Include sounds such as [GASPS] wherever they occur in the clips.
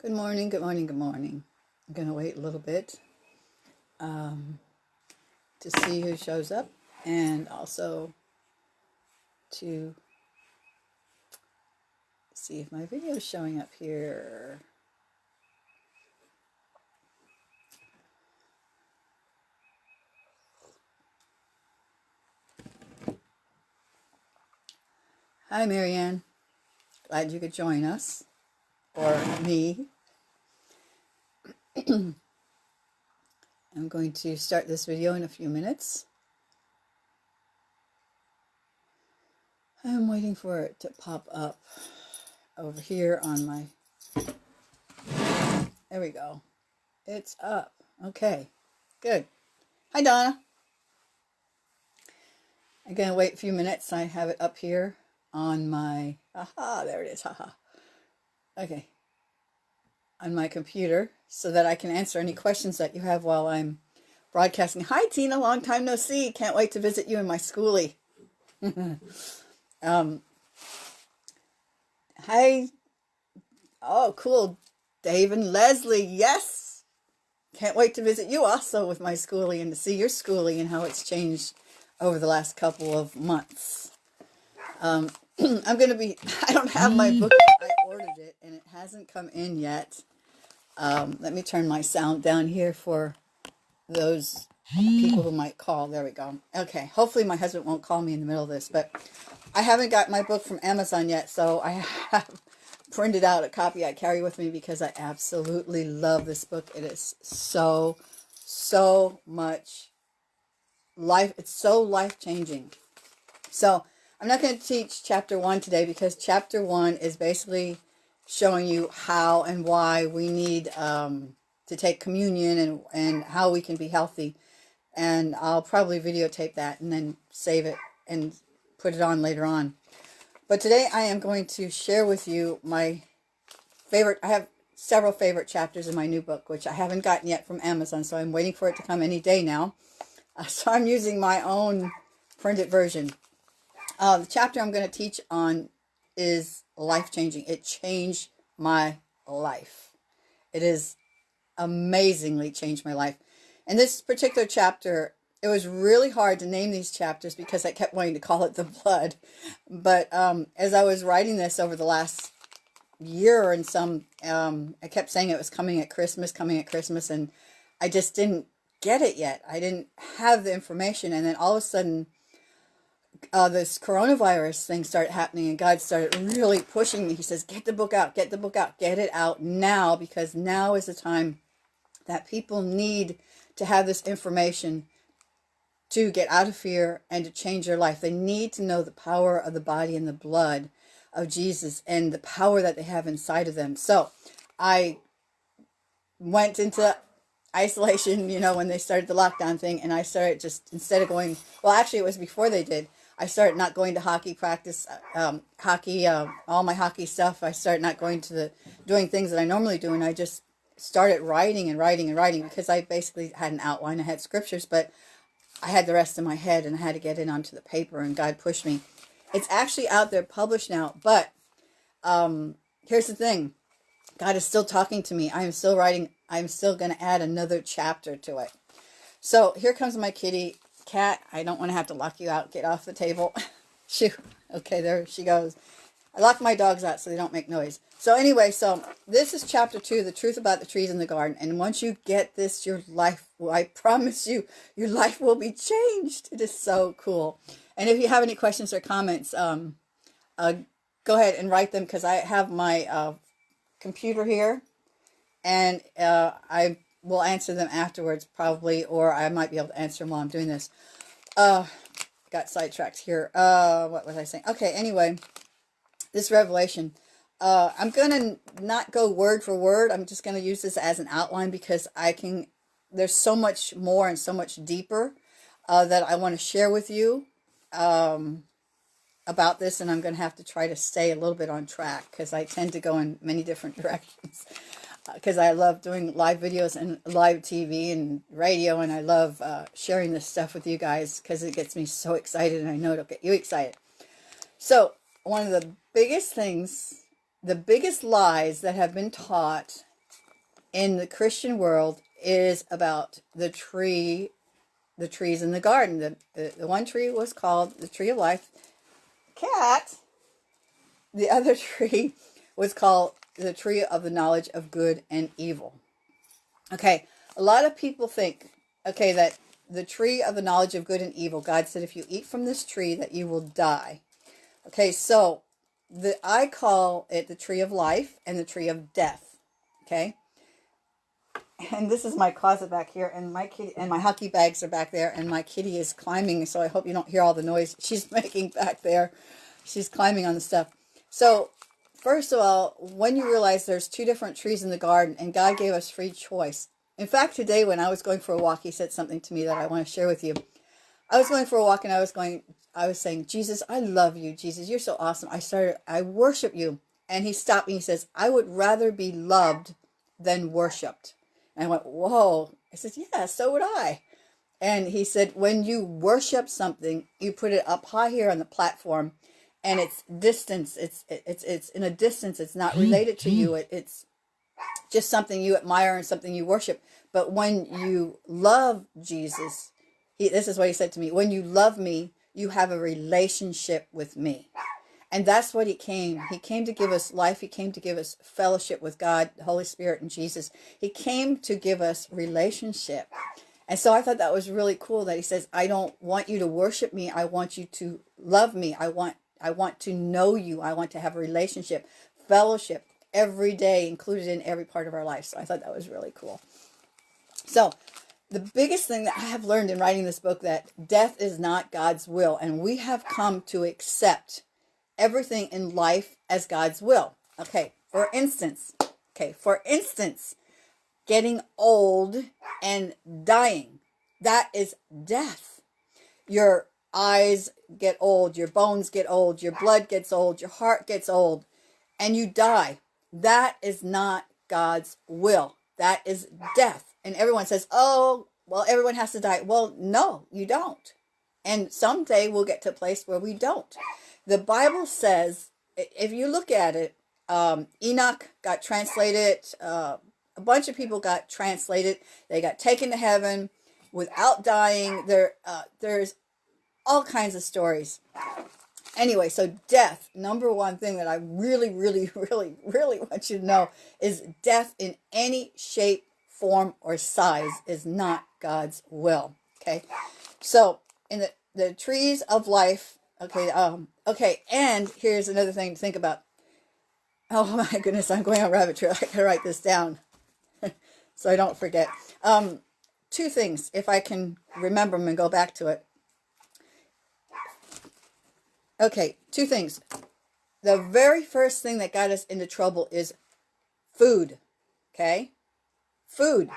Good morning, good morning, good morning. I'm going to wait a little bit um, to see who shows up and also to see if my video is showing up here. Hi, Marianne. Glad you could join us, or me. [CLEARS THROAT] I'm going to start this video in a few minutes. I'm waiting for it to pop up over here on my... There we go. It's up. Okay, good. Hi, Donna. I'm going to wait a few minutes. I have it up here on my, aha, there it is, haha. Okay, on my computer so that I can answer any questions that you have while I'm broadcasting. Hi, Tina, long time no see. Can't wait to visit you in my schoolie. [LAUGHS] um, hi, oh, cool, Dave and Leslie, yes. Can't wait to visit you also with my schoolie and to see your schoolie and how it's changed over the last couple of months. Um, [CLEARS THROAT] I'm going to be, [LAUGHS] I don't have my book. [LAUGHS] I ordered it and it hasn't come in yet. Um, let me turn my sound down here for those people who might call. There we go. Okay. Hopefully my husband won't call me in the middle of this, but I haven't got my book from Amazon yet. So I [LAUGHS] have printed out a copy I carry with me because I absolutely love this book. It is so, so much life. It's so life-changing. So I'm not going to teach chapter one today because chapter one is basically showing you how and why we need um, to take communion and, and how we can be healthy. And I'll probably videotape that and then save it and put it on later on. But today I am going to share with you my favorite, I have several favorite chapters in my new book, which I haven't gotten yet from Amazon, so I'm waiting for it to come any day now. Uh, [LAUGHS] so I'm using my own printed version. Uh, the chapter I'm going to teach on is life-changing. It changed my life. It has amazingly changed my life. And this particular chapter, it was really hard to name these chapters because I kept wanting to call it the blood. But um, as I was writing this over the last year and some, um, I kept saying it was coming at Christmas, coming at Christmas, and I just didn't get it yet. I didn't have the information. And then all of a sudden, uh, this coronavirus thing started happening and God started really pushing me. He says, get the book out, get the book out, get it out now because now is the time that people need to have this information to get out of fear and to change their life. They need to know the power of the body and the blood of Jesus and the power that they have inside of them. So I went into isolation, you know, when they started the lockdown thing, and I started just, instead of going, well, actually, it was before they did, I started not going to hockey practice, um, hockey, uh, all my hockey stuff. I started not going to the, doing things that I normally do. And I just started writing and writing and writing because I basically had an outline. I had scriptures, but I had the rest in my head and I had to get it onto the paper and God pushed me. It's actually out there published now, but um, here's the thing. God is still talking to me. I am still writing. I'm still going to add another chapter to it. So here comes my kitty cat, I don't want to have to lock you out. Get off the table. [LAUGHS] Shoo. Okay, there she goes. I lock my dogs out so they don't make noise. So anyway, so this is chapter two, the truth about the trees in the garden. And once you get this, your life, well, I promise you, your life will be changed. It is so cool. And if you have any questions or comments, um, uh, go ahead and write them because I have my uh, computer here. And uh, I will answer them afterwards probably, or I might be able to answer them while I'm doing this. Uh, got sidetracked here. Uh, what was I saying? Okay, anyway, this revelation. Uh, I'm going to not go word for word. I'm just going to use this as an outline because I can, there's so much more and so much deeper uh, that I want to share with you um, about this. And I'm going to have to try to stay a little bit on track because I tend to go in many different [LAUGHS] directions because I love doing live videos and live TV and radio, and I love uh, sharing this stuff with you guys because it gets me so excited, and I know it'll get you excited. So, one of the biggest things, the biggest lies that have been taught in the Christian world is about the tree, the trees in the garden. The, the, the one tree was called the tree of life. Cat. The [LAUGHS] other tree was called the tree of the knowledge of good and evil. Okay, a lot of people think, okay, that the tree of the knowledge of good and evil, God said, if you eat from this tree, that you will die. Okay, so the I call it the tree of life and the tree of death. Okay, and this is my closet back here, and my kitty and my hockey bags are back there, and my kitty is climbing. So I hope you don't hear all the noise she's [LAUGHS] making back there. She's climbing on the stuff. So first of all, when you realize there's two different trees in the garden, and God gave us free choice. In fact, today when I was going for a walk, He said something to me that I want to share with you. I was going for a walk, and I was going I was saying, Jesus, I love you. Jesus, you're so awesome. I started, I worship you. And he stopped me. He says, I would rather be loved than worshiped. And I went, whoa. I said, yeah, so would I. And he said, when you worship something, you put it up high here on the platform and it's distance. It's, it's, it's in a distance. It's not related to you. It, it's just something you admire and something you worship. But when you love Jesus, he, this is what he said to me, when you love me, you have a relationship with me. And that's what he came. He came to give us life. He came to give us fellowship with God, the Holy Spirit, and Jesus. He came to give us relationship. And so I thought that was really cool that he says, I don't want you to worship me. I want you to love me. I want I want to know you. I want to have a relationship, fellowship every day, included in every part of our life. So I thought that was really cool. So the biggest thing that I have learned in writing this book that death is not God's will and we have come to accept everything in life as God's will. Okay, for instance, okay, for instance, getting old and dying. That is death. Your eyes get old, your bones get old, your blood gets old, your heart gets old, and you die. That is not God's will. That is death. And everyone says, oh, well, everyone has to die. Well, no, you don't. And someday we'll get to a place where we don't. The Bible says, if you look at it, um, Enoch got translated, uh, a bunch of people got translated. They got taken to heaven without dying. There, uh, there's all kinds of stories. Anyway, so death, number one thing that I really, really, [LAUGHS] really, really want you to know is death in any shape, form, or size is not God's will. Okay. So in the, the trees of life, okay, um, okay, and here's another thing to think about. Oh [LAUGHS] my goodness, I'm going on rabbit trail. [LAUGHS] I gotta write this down so I don't forget. Um, two things, if I can remember them and go back to it. Okay, two things. The very first thing that got us into trouble is food. Okay? Food.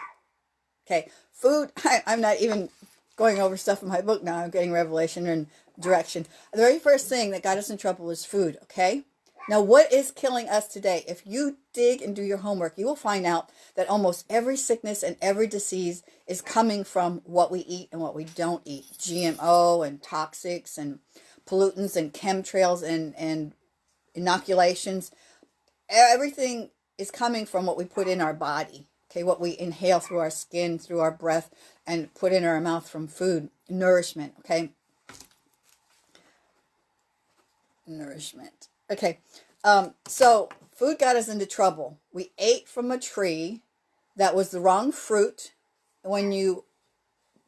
Okay, food, [LAUGHS] I, I'm not even going over stuff in my book now. I'm getting revelation and direction. The very first thing that got us in trouble is food, okay? Now, what is killing us today? If you dig and do your homework, you will find out that almost every sickness and every disease is coming from what we eat and what we don't eat. GMO and toxics and pollutants and chemtrails and, and inoculations. Everything is coming from what we put in our body okay, what we inhale through our skin, through our breath, and put in our mouth from food, nourishment, okay? Nourishment. Okay, um, so food got us into trouble. We ate from a tree that was the wrong fruit. When you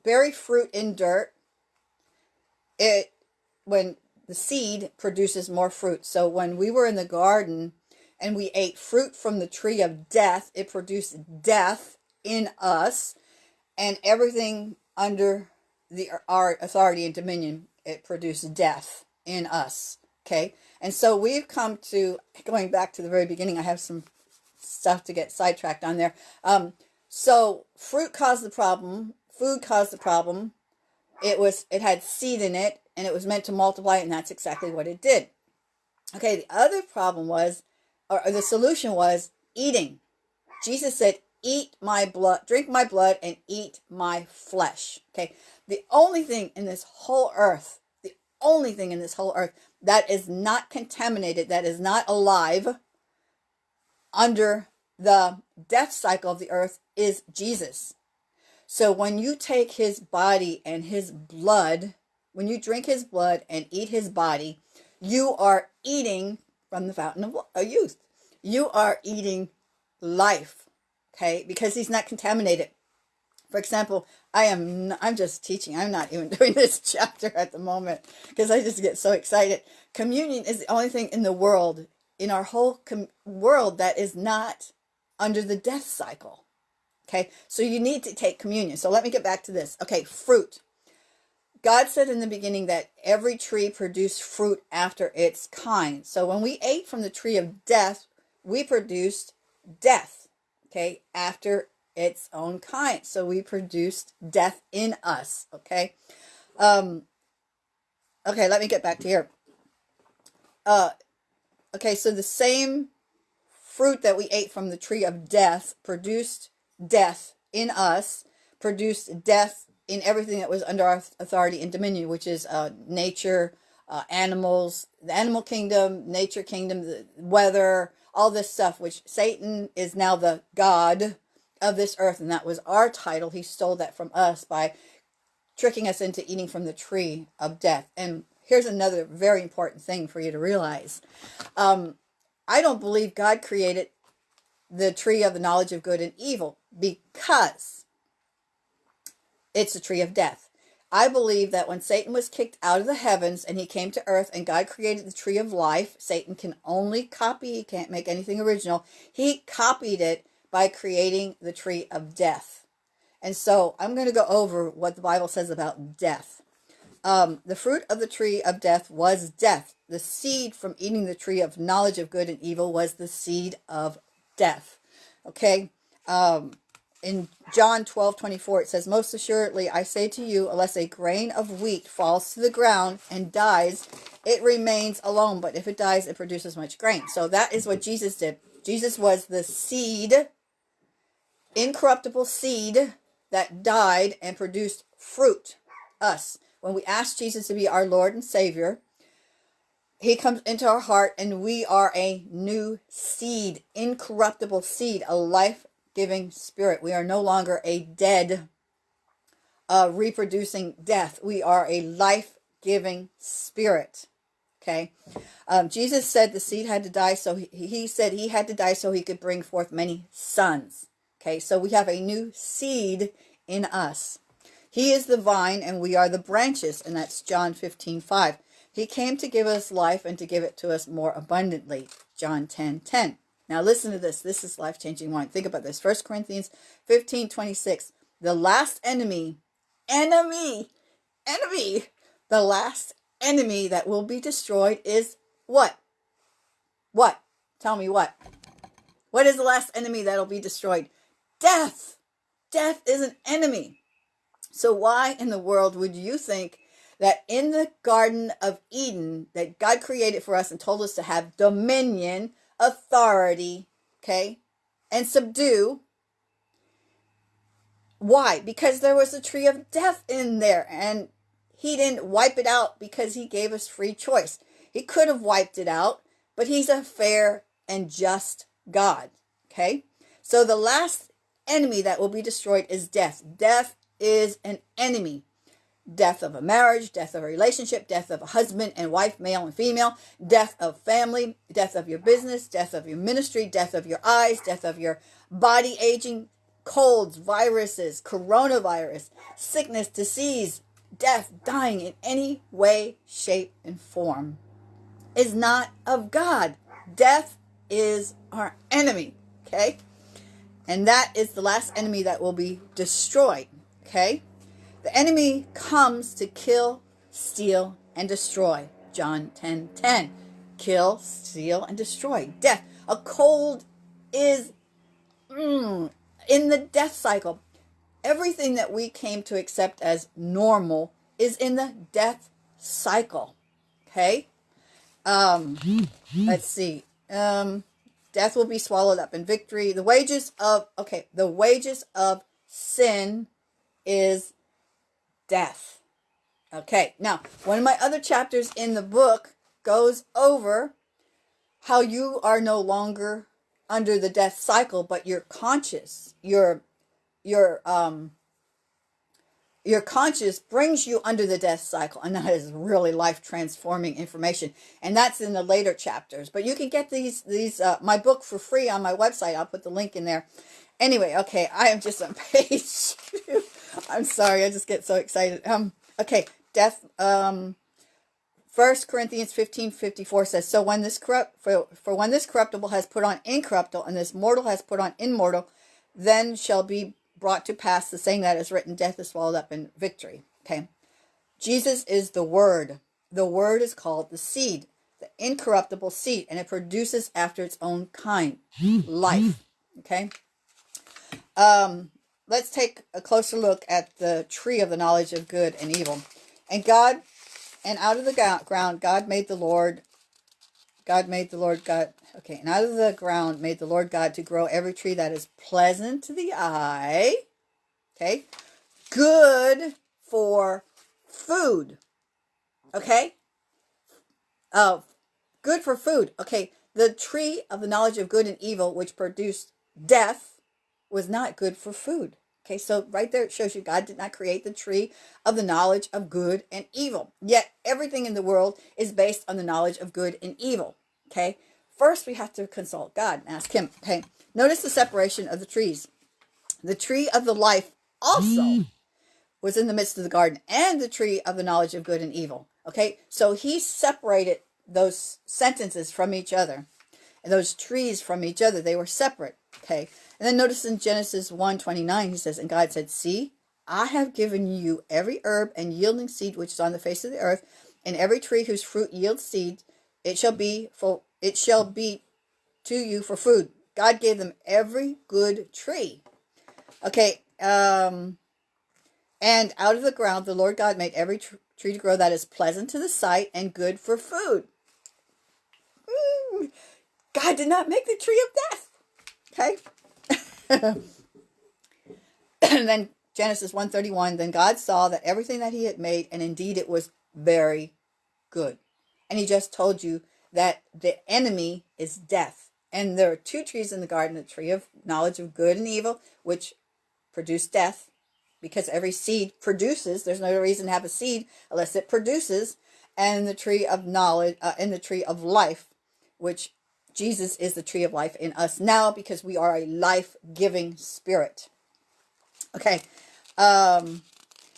bury fruit in dirt, it, when the seed produces more fruit. So when we were in the garden, and we ate fruit from the tree of death, it produced death in us, and everything under the our authority and dominion, it produced death in us. Okay, and so we've come to going back to the very beginning. I have some stuff to get sidetracked on there. Um, so fruit caused the problem. Food caused the problem. It was it had seed in it, and it was meant to multiply, and that's exactly what it did. Okay, the other problem was or the solution was eating. Jesus said, eat my blood, drink my blood and eat my flesh. Okay. The only thing in this whole earth, the only thing in this whole earth that is not contaminated, that is not alive under the death cycle of the earth is Jesus. So when you take his body and his blood, when you drink his blood and eat his body, you are eating from the fountain of youth. You are eating life, okay? Because he's not contaminated. For example, I am I'm just teaching. I'm not even [LAUGHS] doing this chapter at the moment because I just get so excited. Communion is the only thing in the world, in our whole world that is not under the death cycle. Okay? So you need to take communion. So let me get back to this. Okay, fruit. God said in the beginning that every tree produced fruit after its kind. So when we ate from the tree of death, we produced death, okay, after its own kind. So we produced death in us. Okay. Um, okay, let me get back to here. Uh, okay, so the same fruit that we ate from the tree of death produced death in us, produced death in everything that was under our authority and dominion, which is uh, nature, uh, animals, the animal kingdom, nature kingdom, the weather, all this stuff, which Satan is now the God of this earth, and that was our title. He stole that from us by tricking us into eating from the tree of death. And here's another very important thing for you to realize. Um, I don't believe God created the tree of the knowledge of good and evil because it's the tree of death. I believe that when Satan was kicked out of the heavens and he came to earth and God created the tree of life, Satan can only copy, he can't make anything original. He copied it by creating the tree of death. And so I'm going to go over what the Bible says about death. Um, the fruit of the tree of death was death. The seed from eating the tree of knowledge of good and evil was the seed of death. Okay. Um, in John 12, 24, it says, Most assuredly, I say to you, unless a grain of wheat falls to the ground and dies, it remains alone. But if it dies, it produces much grain. So that is what Jesus did. Jesus was the seed incorruptible seed that died and produced fruit, us. When we ask Jesus to be our Lord and Savior, he comes into our heart and we are a new seed, incorruptible seed, a life-giving spirit. We are no longer a dead, uh, reproducing death. We are a life-giving spirit. Okay. Um, Jesus said the seed had to die, so he, he said he had to die so he could bring forth many sons. Okay, so we have a new seed in us. He is the vine and we are the branches, and that's John 15, 5. He came to give us life and to give it to us more abundantly, John 10, 10. Now listen to this. This is life-changing wine. Think about this. 1 Corinthians 15, 26. The last enemy, enemy, enemy, the last enemy that will be destroyed is what? What? Tell me what? What is the last enemy that'll be destroyed? death. Death is an enemy. So why in the world would you think that in the Garden of Eden that God created for us and told us to have dominion, authority, okay, and subdue, why? Because there was a tree of death in there and he didn't wipe it out because he gave us free choice. He could have wiped it out, but he's a fair and just God, okay? So the last enemy that will be destroyed is death. Death is an enemy. Death of a marriage, death of a relationship, death of a husband and wife, male and female, death of family, death of your business, death of your ministry, death of your eyes, death of your body aging, colds, viruses, coronavirus, sickness, disease, death, dying in any way, shape, and form is not of God. Death is our enemy, okay? And that is the last enemy that will be destroyed. Okay? The enemy comes to kill, steal, and destroy. John 10 10. Kill, steal, and destroy. Death. A cold is mm, in the death cycle. Everything that we came to accept as normal is in the death cycle. Okay? Um, let's see. Um, Death will be swallowed up in victory. The wages of, okay, the wages of sin is death. Okay, now, one of my other chapters in the book goes over how you are no longer under the death cycle, but you're conscious. Your your um your conscious brings you under the death cycle and that is really life transforming information and that's in the later chapters but you can get these these uh, my book for free on my website i'll put the link in there anyway okay i am just on [LAUGHS] page i'm sorry i just get so excited um okay death um First Corinthians 15, 54 says, So when this corrupt for, for when this corruptible has put on incorruptible, and this mortal has put on immortal, then shall be brought to pass the saying that is written, Death is swallowed up in victory. Okay. Jesus is the word. The word is called the seed, the incorruptible seed, and it produces after its own kind, [GASPS] life. Okay. Um, let's take a closer look at the tree of the knowledge of good and evil. And God and out of the ground, God made the Lord, God made the Lord God, okay, and out of the ground made the Lord God to grow every tree that is pleasant to the eye, okay, good for food, okay, uh, good for food, okay, the tree of the knowledge of good and evil, which produced death, was not good for food. Okay, so right there it shows you God did not create the tree of the knowledge of good and evil. Yet everything in the world is based on the knowledge of good and evil. Okay, first we have to consult God and ask Him. Okay, notice the separation of the trees. The tree of the life also mm. was in the midst of the garden, and the tree of the knowledge of good and evil. Okay, so He separated those sentences from each other and those trees from each other. They were separate. Okay, and then notice in Genesis 1 29, he says, And God said, See, I have given you every herb and yielding seed which is on the face of the earth, and every tree whose fruit yields seed, it shall be for it shall be to you for food. God gave them every good tree. Okay, um, and out of the ground the Lord God made every tr tree to grow that is pleasant to the sight and good for food. Mm, God did not make the tree of death. Okay. And [LAUGHS] then Genesis 131, then God saw that everything that he had made, and indeed it was very good. And he just told you that the enemy is death. And there are two trees in the garden, the tree of knowledge of good and evil, which produce death, because every seed produces. There's no reason to have a seed unless it produces. And the tree of knowledge, uh, and the tree of life, which Jesus is the tree of life in us now because we are a life-giving spirit. Okay. Um,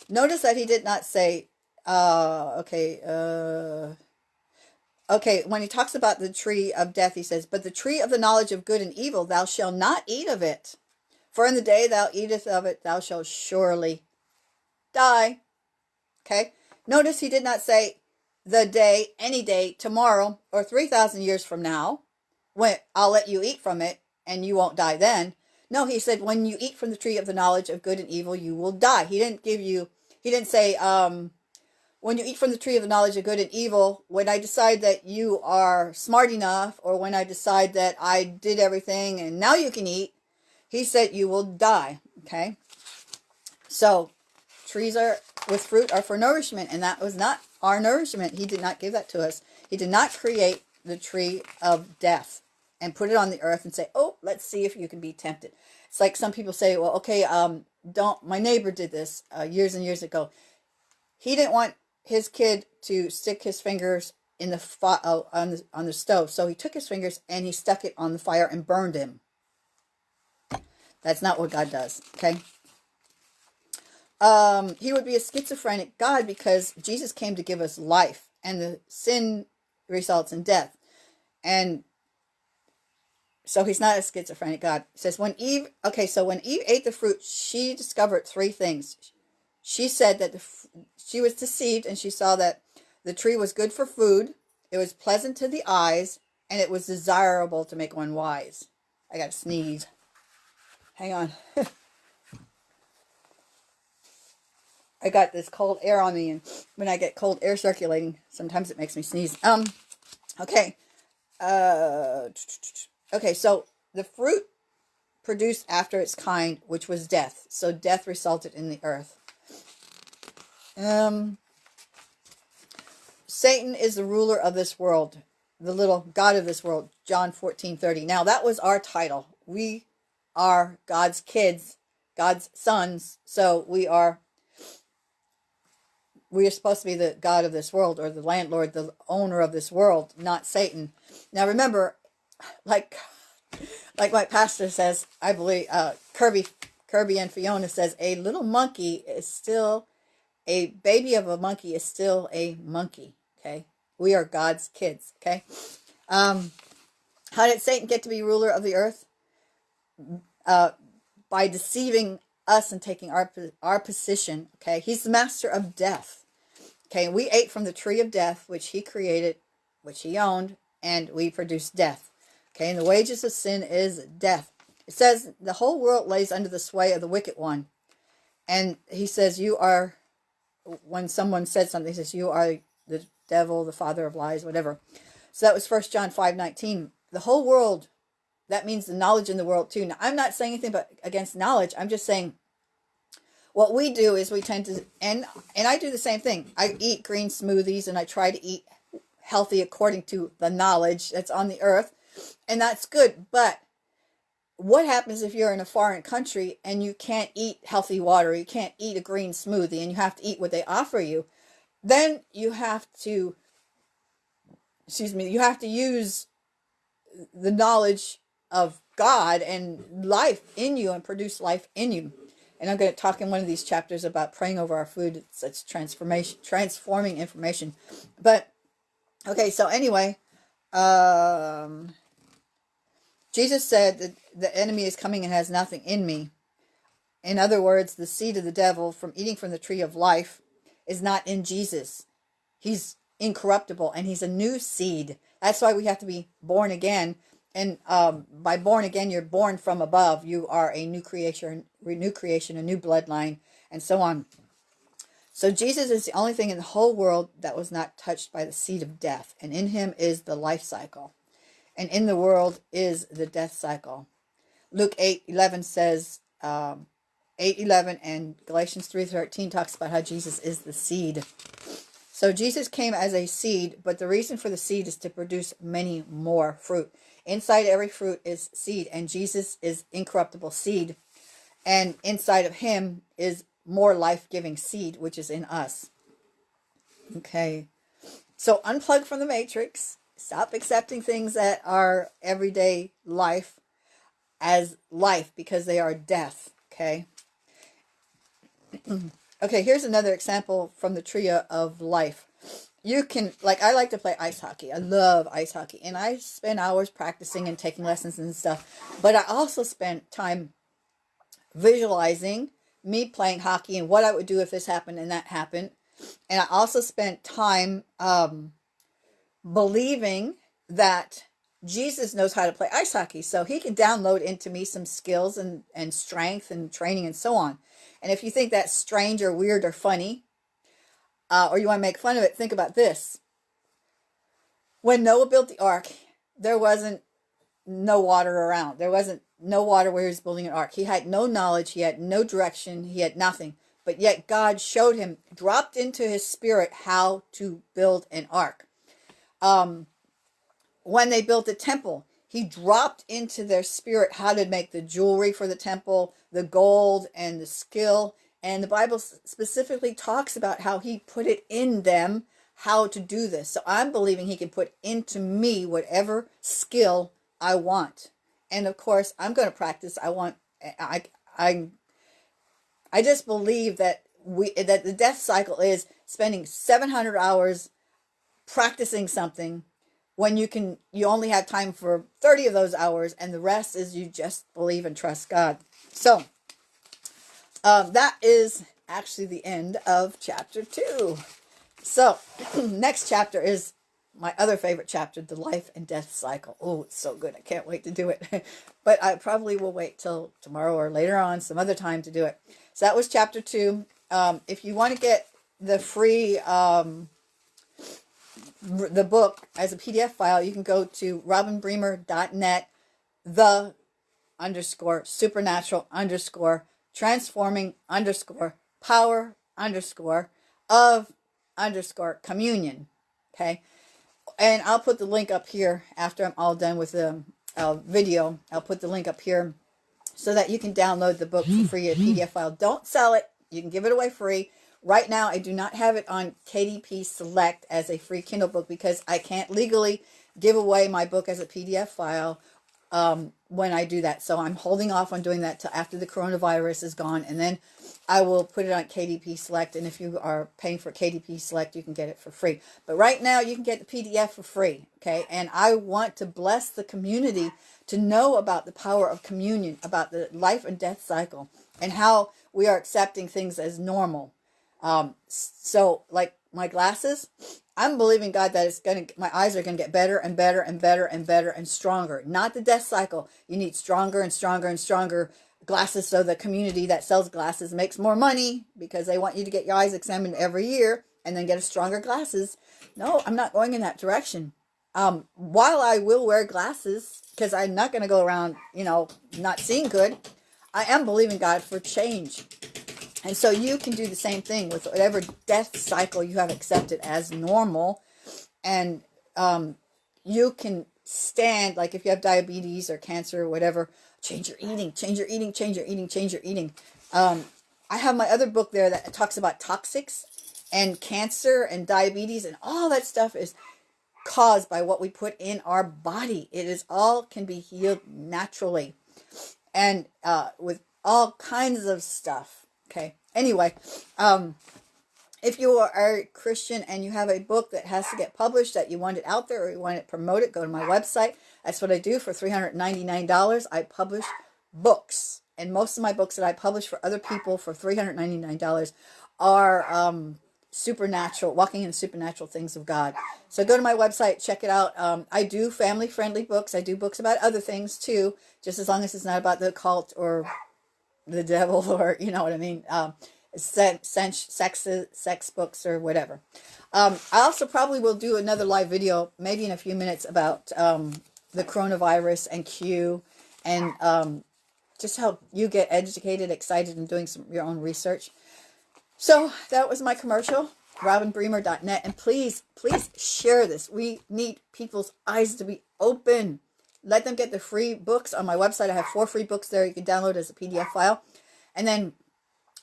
notice that he did not say, uh, okay, uh, okay, when he talks about the tree of death, he says, but the tree of the knowledge of good and evil, thou shalt not eat of it. For in the day thou eatest of it, thou shalt surely die. Okay. Notice he did not say the day, any day, tomorrow, or 3,000 years from now when I'll let you eat from it and you won't die then. No, he said, when you eat from the tree of the knowledge of good and evil, you will die. He didn't give you, he didn't say, um, when you eat from the tree of the knowledge of good and evil, when I decide that you are smart enough, or when I decide that I did everything and now you can eat, he said you will die. Okay. So trees are with fruit are for nourishment, and that was not our nourishment. He did not give that to us. He did not create the tree of death and put it on the earth and say, oh, let's see if you can be tempted. It's like some people say, well, okay, um, don't, my neighbor did this uh, years and years ago. He didn't want his kid to stick his fingers in the uh, on the on the stove, so he took his fingers and he stuck it on the fire and burned him. That's not what God does. Okay. Um, he would be a schizophrenic God because Jesus came to give us life, and the sin results in death. And so he's not a schizophrenic God. It says when Eve, okay, so when Eve ate the fruit, she discovered three things. She said that the, she was deceived and she saw that the tree was good for food, it was pleasant to the eyes, and it was desirable to make one wise. I got to sneeze. Hang on. [LAUGHS] I got this cold air on me, and when I get cold air circulating, sometimes it makes me sneeze. Um, okay. Uh, Okay, so the fruit produced after its kind, which was death. So death resulted in the earth. Um, Satan is the ruler of this world. the little God of this world, John 14 30. Now, that was our title. We are God's kids, God's sons. So we are we are supposed to be the God of this world or the landlord, the owner of this world, not Satan. Now remember, like like my pastor says, I believe uh, Kirby Kirby and Fiona says a little monkey is still a baby of a monkey is still a monkey. Okay, we are God's kids. Okay, um, how did Satan get to be ruler of the earth? Uh, by deceiving us and taking our our position. Okay, he's the master of death. Okay, we ate from the tree of death, which he created, which he owned, and we produced death. Okay, and the wages of sin is death. It says the whole world lays under the sway of the wicked one. And he says, You are, when someone said something, he says, You are the devil, the father of lies, whatever. So that was First John 5 19. The whole world, that means the knowledge in the world too. Now, I'm not saying anything but against knowledge. I'm just saying what we do is we tend to, and, and I do the same thing. I eat green smoothies and I try to eat healthy according to the knowledge that's on the earth. And that's good. But what happens if you're in a foreign country and you can't eat healthy water, you can't eat a green smoothie, and you have to eat what they offer you? Then you have to, excuse me, you have to use the knowledge of God and life in you and produce life in you. And I'm going to talk in one of these chapters about praying over our food. It's, it's transformation, transforming information. But okay, so anyway, um, Jesus said that the enemy is coming and has nothing in me. In other words, the seed of the devil from eating from the tree of life is not in Jesus. He's incorruptible and he's a new seed. That's why we have to be born again. And um, by born again, you're born from above. You are a new creation, new creation, a new bloodline, and so on. So Jesus is the only thing in the whole world that was not touched by the seed of death, and in him is the life cycle and in the world is the death cycle. Luke 8 11 says, um, 8 11 and Galatians 3 13 talks about how Jesus is the seed. So Jesus came as a seed, but the reason for the seed is to produce many more fruit. Inside every fruit is seed, and Jesus is incorruptible seed. And inside of him is more life giving seed, which is in us. Okay. So unplug from the matrix Stop accepting things that are everyday life as life because they are death, okay? [CLEARS THROAT] okay, here's another example from the trio of life. You can, like, I like to play ice hockey. I love ice hockey. And I spend hours practicing and taking lessons and stuff. But I also spent time visualizing me playing hockey and what I would do if this happened and that happened. And I also spent time um, believing that Jesus knows how to play ice hockey. So he can download into me some skills and, and strength and training and so on. And if you think that's strange or weird or funny, uh, or you want to make fun of it, think about this. When Noah built the ark, there wasn't no water around. There wasn't no water where he was building an ark. He had no knowledge. He had no direction. He had nothing. But yet God showed him, dropped into his spirit how to build an ark um, when they built the temple, he dropped into their spirit how to make the jewelry for the temple, the gold and the skill. And the Bible specifically talks about how he put it in them how to do this. So I'm believing he can put into me whatever skill I want. And of course, I'm going to practice. I want I I I just believe that we that the death cycle is spending 700 hours practicing something when you can you only have time for 30 of those hours and the rest is you just believe and trust god. So um, that is actually the end of chapter two. So [CLEARS THROAT] next chapter is my other favorite chapter the life and death cycle. Oh it's so good. I can't wait to do it. [LAUGHS] But i probably will wait till tomorrow or later on some other time to do it. So that was chapter two. Um, if you want to get the free um, the book as a PDF file, you can go to robinbremer.net, the underscore supernatural underscore transforming underscore power underscore of underscore communion. Okay. and I'll put the link up here after I'm all done with the uh, video. I'll put the link up here so that you can download the book for free, a PDF file. Don't sell it. You can give it away free. Right now, I do not have it on KDP Select as a free Kindle book because I can't legally give away my book as a PDF file um, when I do that. So I'm holding off on doing that till after the coronavirus is gone. And then I will put it on KDP Select. And if you are paying for KDP Select, you can get it for free. But right now, you can get the PDF for free. Okay. And I want to bless the community to know about the power of communion, about the life and death cycle, and how we are accepting things as normal. Um, so, like my glasses, I'm believing God that it's going to, my eyes are going to get better and better and better and better and stronger. Not the death cycle. You need stronger and stronger and stronger glasses so the community that sells glasses makes more money because they want you to get your eyes examined every year and then get a stronger glasses. No, I'm not going in that direction. Um, while I will wear glasses because I'm not going to go around, you know, not seeing good, I am believing God for change. And so you can do the same thing with whatever death cycle you have accepted as normal. And um, you can stand, like if you have diabetes or cancer or whatever, change your eating, change your eating, change your eating, change your eating. Um, I have my other book there that talks about toxics and cancer and diabetes and all that stuff is caused by what we put in our body. It is all can be healed naturally and uh, with all kinds of stuff. Okay. Anyway, um, if you are a Christian and you have a book that has to get published, that you want it out there or you want it promoted, go to my website. That's what I do for $399. I publish books. And most of my books that I publish for other people for $399 are um, supernatural, walking in supernatural things of God. So go to my website, check it out. Um, I do family-friendly books. I do books about other things too, just as long as it's not about the occult or the devil [LAUGHS] or you know what I mean? Um, sex, sex sex books or whatever. Um, I also probably will do another live video maybe in a few minutes about um, the coronavirus and Q and um, just help you get educated excited and doing some your own research. So that was my commercial robinbremer.net and please please share this. We need people's eyes to be open let them get the free books on my website. I have four free books there you can download as a PDF file. And then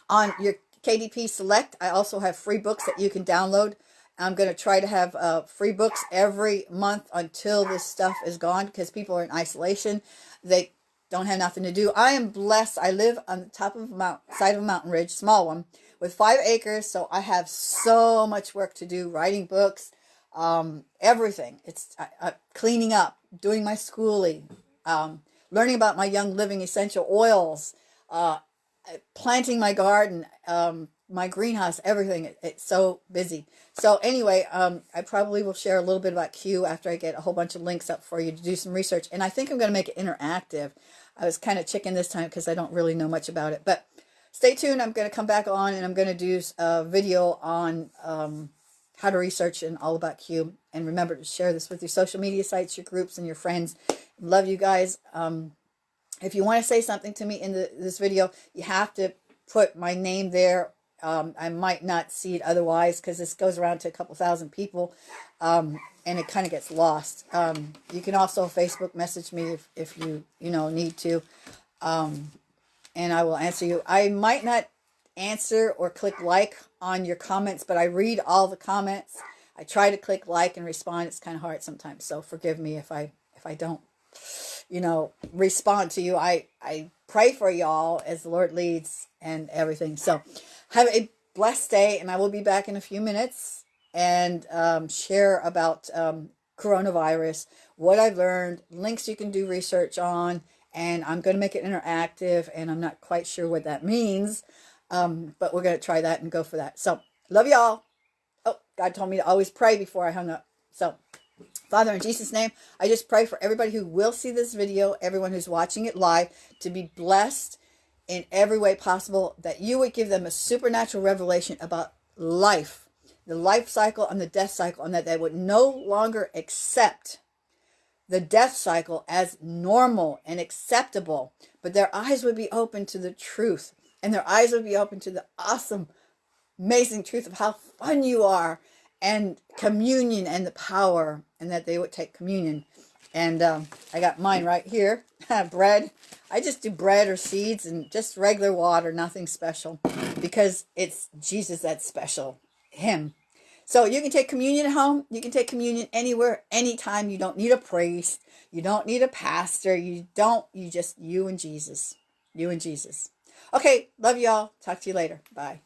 on your KDP Select, I also have free books that you can download. I'm going to try to have uh, free books every month until this stuff is gone because people are in isolation. They don't have nothing to do. I am blessed. I live on the top of a mount, side of a mountain ridge, small one, with five acres. So I have so much work to do, writing books, um, everything. It's uh, uh, cleaning up, doing my schooling, um, learning about my Young Living essential oils, uh, planting my garden, um, my greenhouse, everything. It, it's so busy. So anyway, um, I probably will share a little bit about Q after I get a whole bunch of links up for you to do some research. And I think I'm going to make it interactive. I was kind of chicken this time because I don't really know much about it. But stay tuned. I'm going to come back on and I'm going to do a video on um, how to research and all about Q. And remember to share this with your social media sites, your groups, and your friends. Love you guys. Um, if you want to say something to me in the, this video, you have to put my name there. Um, I might not see it otherwise because this goes around to a couple thousand people um, and it kind of gets lost. Um, you can also Facebook message me if, if you, you know, need to. Um, and I will answer you. I might not answer or click like on your comments, but I read all the comments. I try to click like and respond. It's kind of hard sometimes, so forgive me if I if I don't, you know, respond to you. I I pray for y'all as the Lord leads and everything. So have a blessed day, and I will be back in a few minutes and um, share about um, coronavirus, what I've learned, links you can do research on, and I'm going to make it interactive, and I'm not quite sure what that means. Um, but we're going to try that and go for that. So, love y'all. Oh, God told me to always pray before I hung up. So, Father, in Jesus' name, I just pray for everybody who will see this video, everyone who's watching it live, to be blessed in every way possible, that you would give them a supernatural revelation about life, the life cycle and the death cycle, and that they would no longer accept the death cycle as normal and acceptable, but their eyes would be open to the truth and their eyes would be open to the awesome, amazing truth of how fun you are and communion and the power, and that they would take communion. And um, I got mine right here. [LAUGHS] bread. I just do bread or seeds and just regular water, nothing special, because it's Jesus that's special, Him. So you can take communion at home. You can take communion anywhere, anytime. You don't need a priest. You don't need a pastor. You don't. You just you and Jesus. You and Jesus. Okay, love y'all. Talk to you later. Bye.